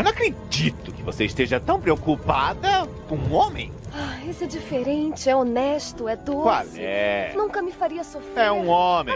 eu não acredito que você esteja tão preocupada com um homem. Ah, esse é diferente, é honesto, é doce. Qual é? Nunca me faria sofrer. É um homem.